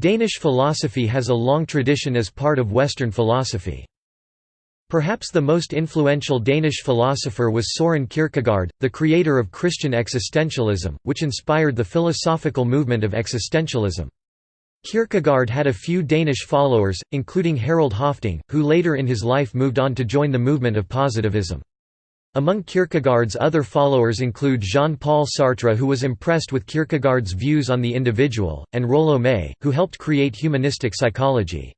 Danish philosophy has a long tradition as part of Western philosophy. Perhaps the most influential Danish philosopher was Soren Kierkegaard, the creator of Christian existentialism, which inspired the philosophical movement of existentialism. Kierkegaard had a few Danish followers, including Harald Høffding, who later in his life moved on to join the movement of positivism. Among Kierkegaard's other followers include Jean-Paul Sartre who was impressed with Kierkegaard's views on the individual, and Rollo May, who helped create humanistic psychology.